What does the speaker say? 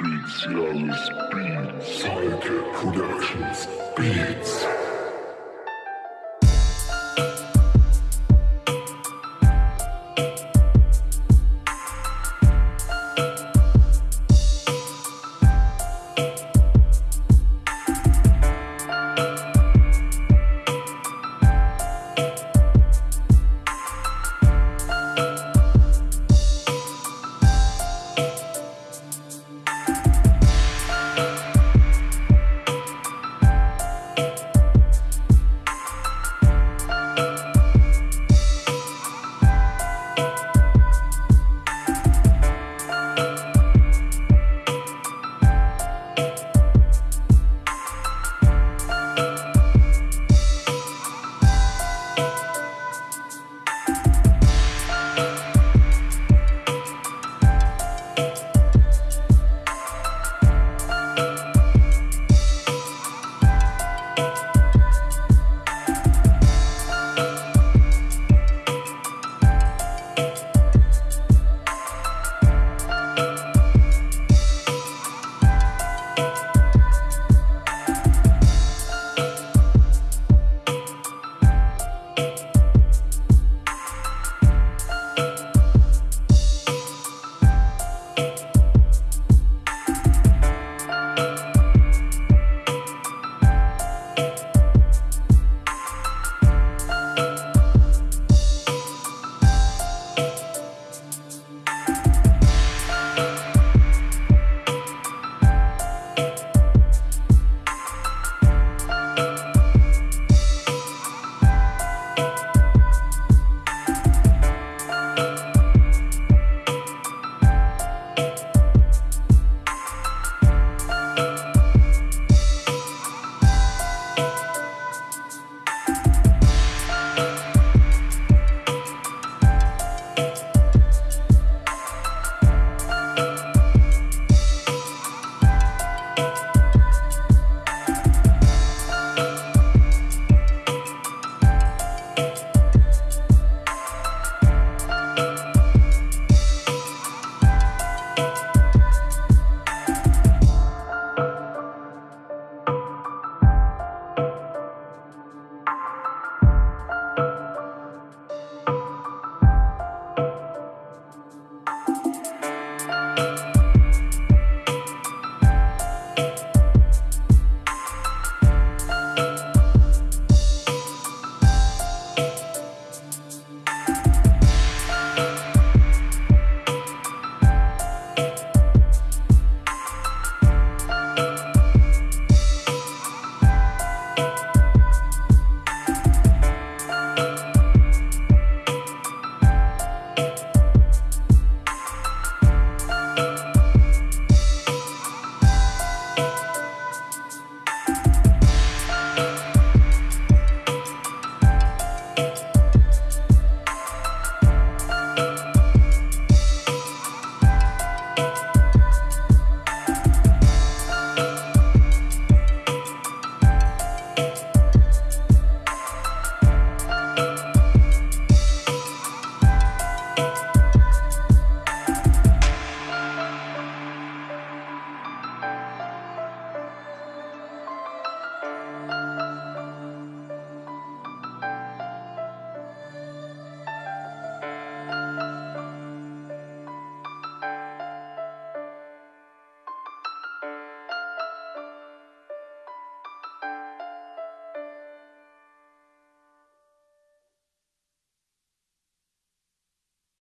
Speziales Beats. Psychic Productions Beats.